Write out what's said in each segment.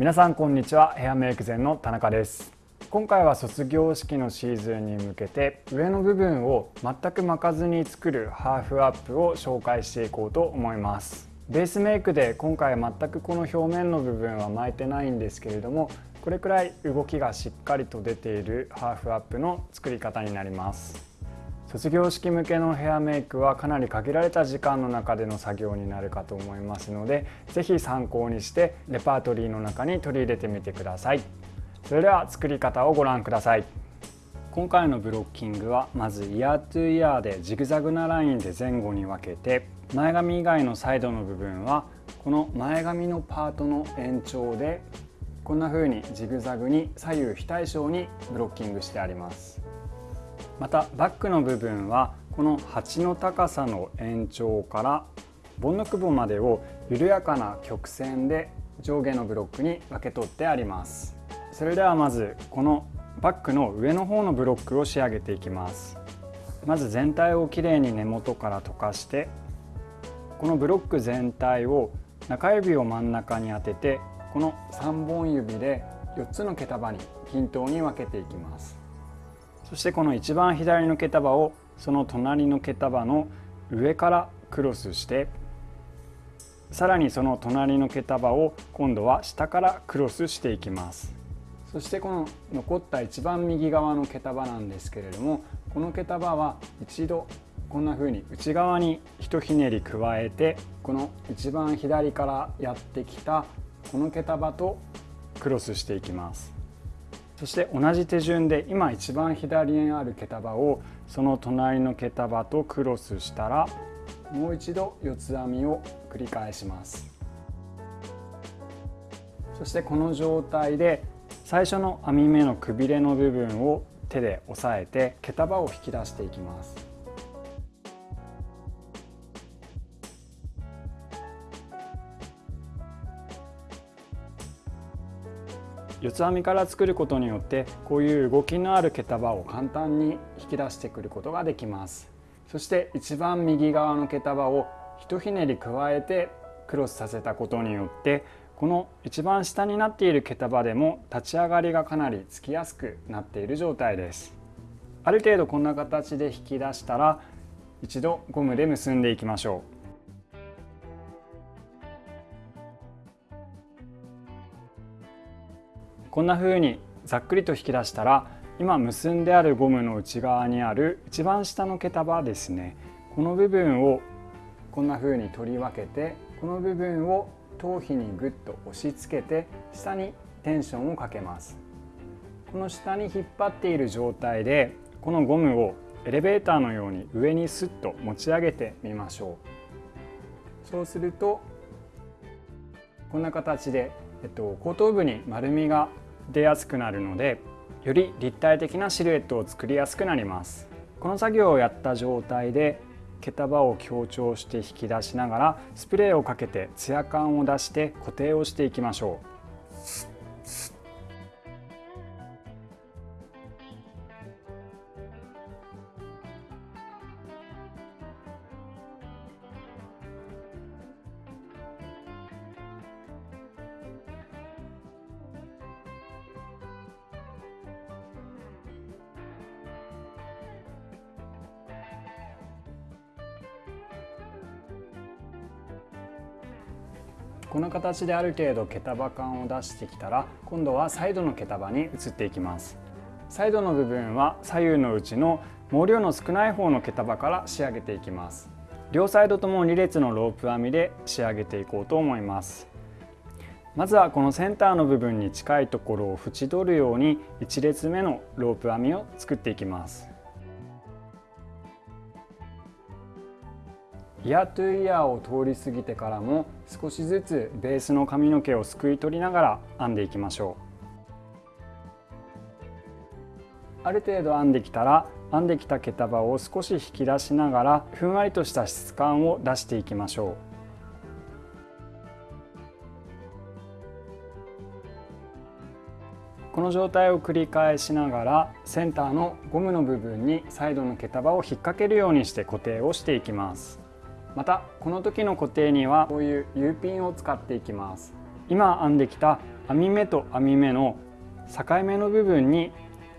皆さんこんにちは。ヘアメイク前の田中です。今回は卒業式のシーズンに向けて上の部分を全く巻かずに作るハーフアップを紹介していこうと思います。ベースメイクで今回全くこの表面の部分は巻いてないんですけれどもこれくらい動きがしっかりと出ているハーフアップの作り方になります。卒業式向けのヘアメイクはかなり限られた時間の中での作業になるかと思いますので是非参考にしてレパートリーの中に取り入れてみてください。それでは作り方をご覧ください。今回のブロッキングはまずイヤートゥイヤーでジグザグなラインで前後に分けて前髪以外のサイドの部分はこの前髪のパートの延長でこんな風にジグザグに左右非対称にブロッキングしてあります。またバックの部分はこの鉢の高さの延長からボンノクボまでを緩やかな曲線で上下のブロックに分け取ってあります。それではまずこのバックの上の方のブロックを仕上げていきます。まず全体をきれいに根元から溶かしてこのブロック全体を中指を真ん中に当ててこの3本指で4つの毛束に均等に分けていきます。そしてこの一番左の毛束をその隣の毛束の上からクロスしてさらにその隣の毛束を今度は下からクロスしていきます。そしてこの残った一番右側の毛束なんですけれどもこの毛束は一度こんな風に内側にひとひねり加えてこの一番左からやってきたこの毛束とクロスしていきます。そして同じ手順で今一番左にある毛束をその隣の毛束とクロスしたらもう一度四つ編みを繰り返します。そしてこの状態で最初の編み目のくびれの部分を手で押さえて毛束を引き出していきます。四つ編みから作ることによってこういう動きのある毛束を簡単に引き出してくることができます。そして一番右側の毛束をひとひねり加えてクロスさせたことによってこの一番下になっている毛束でも立ち上がりがかなりつきやすくなっている状態です。ある程度こんな形で引き出したら一度ゴムで結んでいきましょう。こんな風にざっくりと引き出したら今結んであるゴムの内側にある一番下の毛束ですねこの部分をこんな風に取り分けてこの部分を頭皮にぐっと押し付けて下にテンションをかけます。この下に引っ張っている状態でこのゴムをエレベーターのように上にスッと持ち上げてみましょう。そうするとこんな形で、えっと、後頭部に丸みが出やすくなるのでより立体的なシルエットを作りやすくなります。この作業をやった状態で毛束を強調して引き出しながらスプレーをかけてツヤ感を出して固定をしていきましょう。この形である程度毛束感を出してきたら今度はサイドの毛束に移っていきます。サイドの部分は左右のうちの毛量の少ない方の毛束から仕上げていきます。両サイドとも2列のロープ編みで仕上げていこうと思います。まずはこのセンターの部分に近いところを縁取るように1列目のロープ編みを作っていきます。イヤートゥイヤーを通り過ぎてからも少しずつベースの髪の毛をすくい取りながら編んでいきましょう。ある程度編んできたら編んできた毛束を少し引き出しながらふんわりとした質感を出していきましょう。この状態を繰り返しながらセンターのゴムの部分にサイドの毛束を引っ掛けるようにして固定をしていきます。またこの時の固定にはこういう U ピンを使っていきます。今編んできた編み目と編み目の境目の部分に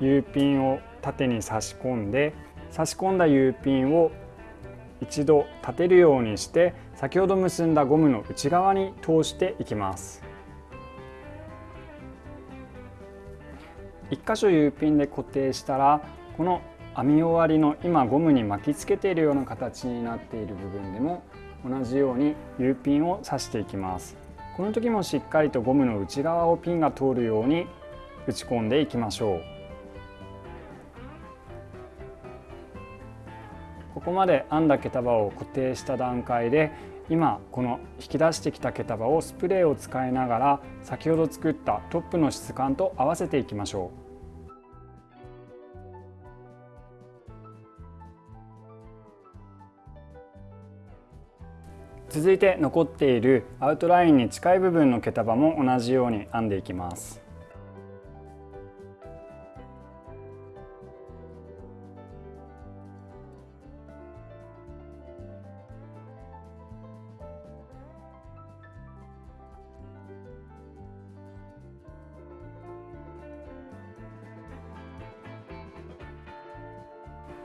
U ピンを縦に差し込んで差し込んだ U ピンを一度立てるようにして先ほど結んだゴムの内側に通していきます。1箇所 U ピンで固定したらこの編み終わりの今ゴムに巻きつけているような形になっている部分でも同じように U ピンを刺していきます。この時もしっかりとゴムの内側をピンが通るように打ち込んでいきましょう。ここまで編んだ毛束を固定した段階で今この引き出してきた毛束をスプレーを使いながら先ほど作ったトップの質感と合わせていきましょう。続いて残っているアウトラインに近い部分の毛束も同じように編んでいきます。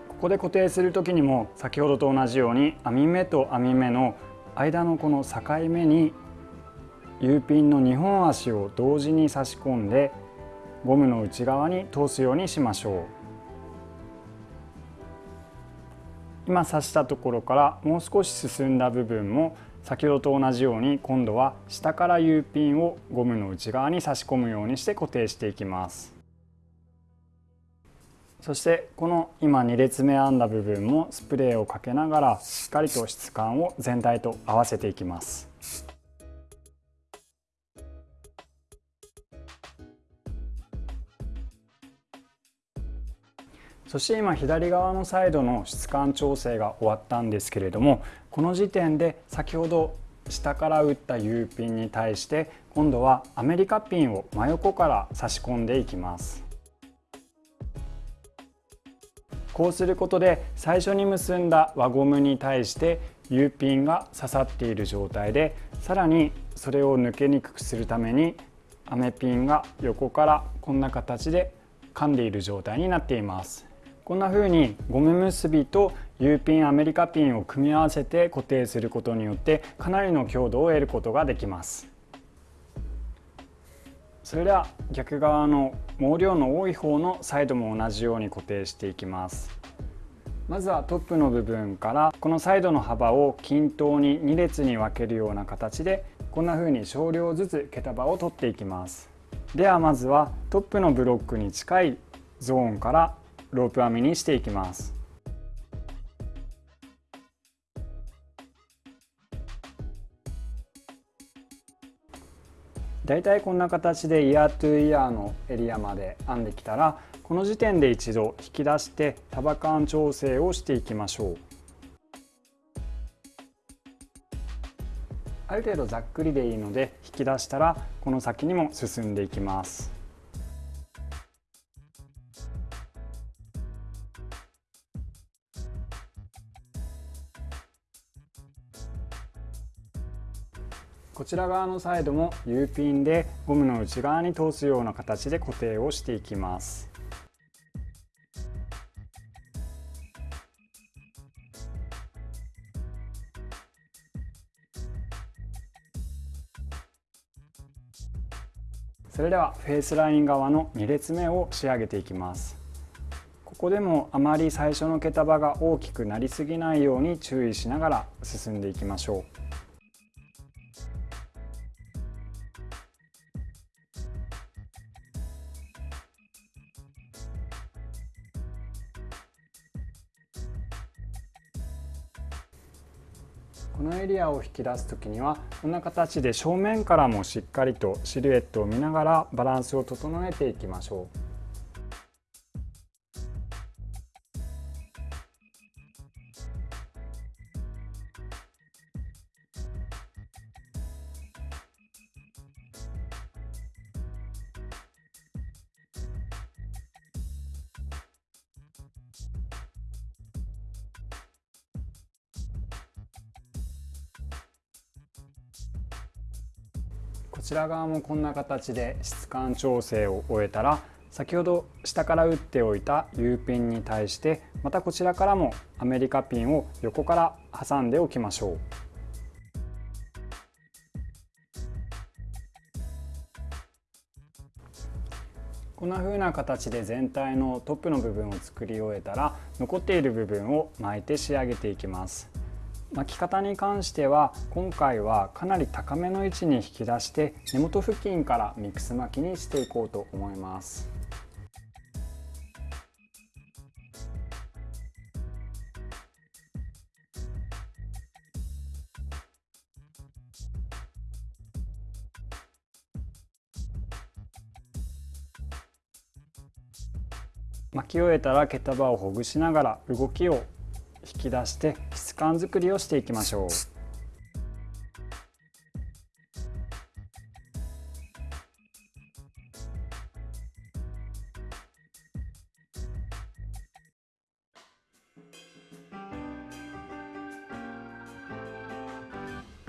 ここで固定する時にも先ほどと同じように編み目と編み目の間のこの境目に U ピンの2本足を同時に差し込んでゴムの内側に通すようにしましょう。今刺したところからもう少し進んだ部分も先ほどと同じように今度は下から U ピンをゴムの内側に差し込むようにして固定していきます。そしてこの今2列目編んだ部分もスプレーをかけながらしっかりと質感を全体と合わせていきます。そして今左側のサイドの質感調整が終わったんですけれどもこの時点で先ほど下から打った U ピンに対して今度はアメリカピンを真横から差し込んでいきます。こうすることで最初に結んだ輪ゴムに対して U ピンが刺さっている状態でさらにそれを抜けにくくするためにアメピンが横からこんな形で噛んでいる状態になっています。こんな風にゴム結びと U ピンアメリカピンを組み合わせて固定することによってかなりの強度を得ることができます。それでは逆側の毛量の多い方のサイドも同じように固定していきます。まずはトップの部分からこのサイドの幅を均等に2列に分けるような形でこんな風に少量ずつ毛束を取っていきます。ではまずはトップのブロックに近いゾーンからロープ編みにしていきます。大体こんな形でイヤートゥイヤーのエリアまで編んできたらこの時点で一度引き出して束感調整をしていきましょう。ある程度ざっくりでいいので引き出したらこの先にも進んでいきます。ちら側のサイドも U ピンでゴムの内側に通すような形で固定をしていきます。それではフェイスライン側の2列目を仕上げていきます。ここでもあまり最初の毛束が大きくなりすぎないように注意しながら進んでいきましょう。このエリアを引き出す時にはこんな形で正面からもしっかりとシルエットを見ながらバランスを整えていきましょう。こちら側もこんな形で質感調整を終えたら先ほど下から打っておいた U ピンに対してまたこちらからもアメリカピンを横から挟んでおきましょう。こんな風な形で全体のトップの部分を作り終えたら残っている部分を巻いて仕上げていきます巻き方に関しては今回はかなり高めの位置に引き出して根元付近からミックス巻きにしていこうと思います。巻き終えたら毛束をほぐしながら動きを引き出して質感作りをしていきましょう。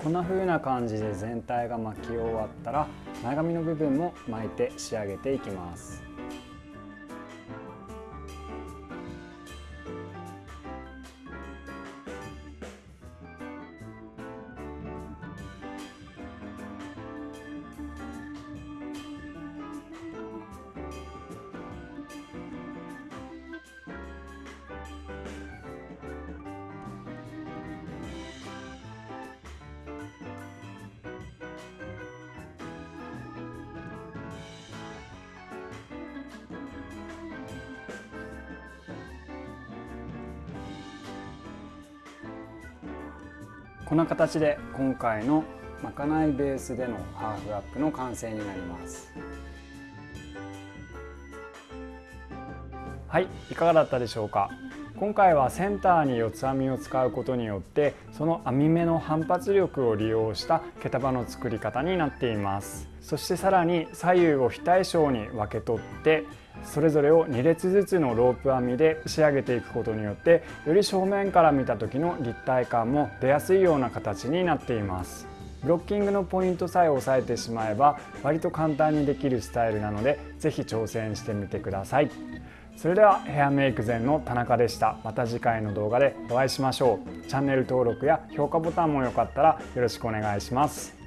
こんな風な感じで全体が巻き終わったら前髪の部分も巻いて仕上げていきます。こんな形で今回のまかないベースでのハーフアップの完成になります。はいいかがだったでしょうか？今回はセンターに四つ編みを使うことによってその編み目の反発力を利用した毛束の作り方になっています。そしてさらに左右を非対称に分け取ってそれぞれを2列ずつのロープ編みで仕上げていくことによってより正面から見た時の立体感も出やすいような形になっています。ブロッキングのポイントさえ押さえてしまえば割と簡単にできるスタイルなので是非挑戦してみてください。それではヘアメイク前の田中でした。また次回の動画でお会いしましょう。チャンネル登録や評価ボタンもよかったらよろしくお願いします。